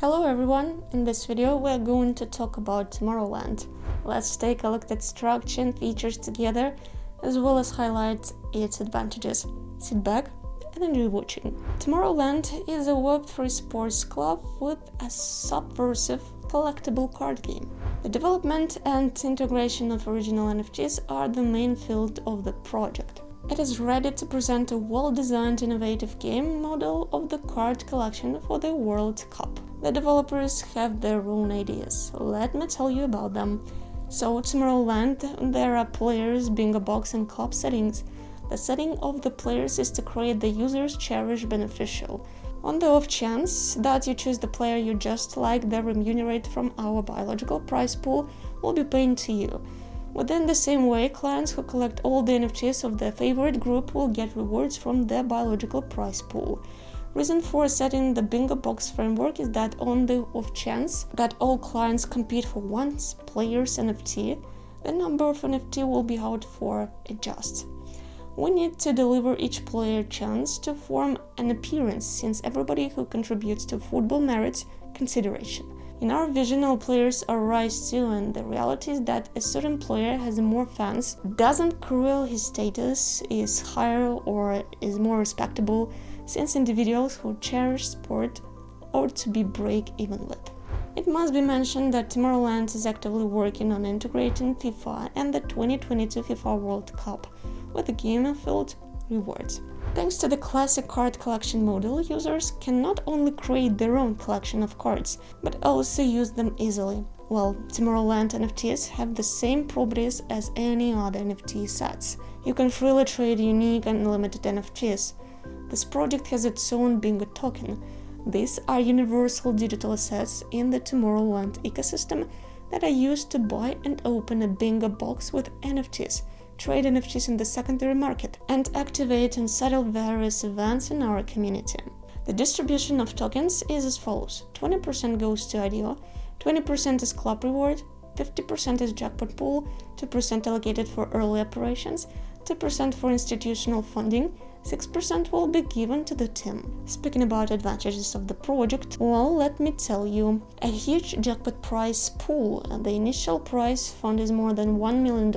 Hello everyone! In this video we're going to talk about Tomorrowland. Let's take a look at structure and features together, as well as highlight its advantages. Sit back and enjoy watching. Tomorrowland is a Web3 sports club with a subversive collectible card game. The development and integration of original NFTs are the main field of the project. It is ready to present a well-designed innovative game model of the card collection for the World Cup. The developers have their own ideas, let me tell you about them. So Tomorrowland, there are players, bingo box and club settings. The setting of the players is to create the user's cherished beneficial. On the off chance that you choose the player you just like, the remunerate from our biological prize pool will be paid to you. Within the same way, clients who collect all the NFTs of their favorite group will get rewards from their biological prize pool. The reason for setting the bingo box framework is that on the off chance that all clients compete for one player's NFT, the number of NFT will be out for adjust. We need to deliver each player chance to form an appearance since everybody who contributes to football merits consideration. In our vision, all players are rise too, and the reality is that a certain player has more fans, doesn't cruel his status, is higher or is more respectable, since individuals who cherish sport ought to be break-even with. It must be mentioned that Tomorrowland is actively working on integrating FIFA and the 2022 FIFA World Cup with a game-filled rewards. Thanks to the classic card collection model, users can not only create their own collection of cards, but also use them easily. While Tomorrowland NFTs have the same properties as any other NFT sets. You can freely trade unique and limited NFTs. This project has its own Bingo token. These are universal digital assets in the Tomorrowland ecosystem that are used to buy and open a Bingo box with NFTs trade NFTs in the secondary market, and activate and settle various events in our community. The distribution of tokens is as follows. 20% goes to IDO, 20% is club reward, 50% is jackpot pool, 2% allocated for early operations, 2% for institutional funding, 6% will be given to the team. Speaking about advantages of the project, well, let me tell you, a huge jackpot prize pool, the initial prize fund is more than $1 million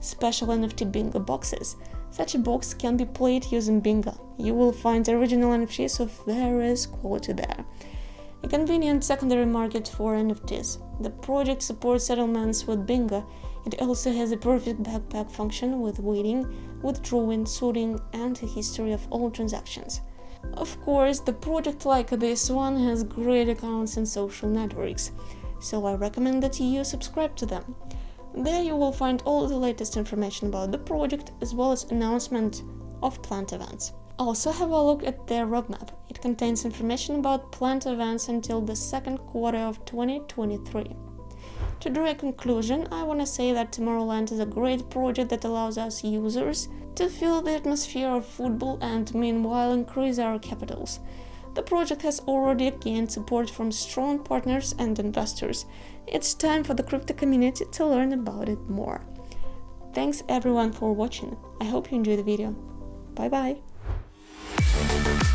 special NFT bingo boxes. Such a box can be played using bingo. You will find original NFTs of various quality there. A convenient secondary market for NFTs. The project supports settlements with bingo. It also has a perfect backpack function with waiting, withdrawing, sorting, and a history of all transactions. Of course, the project like this one has great accounts and social networks, so I recommend that you subscribe to them. There you will find all the latest information about the project as well as announcement of planned events. Also have a look at their roadmap. It contains information about planned events until the second quarter of 2023. To draw a conclusion, I want to say that Tomorrowland is a great project that allows us users to feel the atmosphere of football and meanwhile increase our capitals. The project has already gained support from strong partners and investors. It's time for the crypto community to learn about it more. Thanks everyone for watching. I hope you enjoyed the video. Bye bye! Thank you.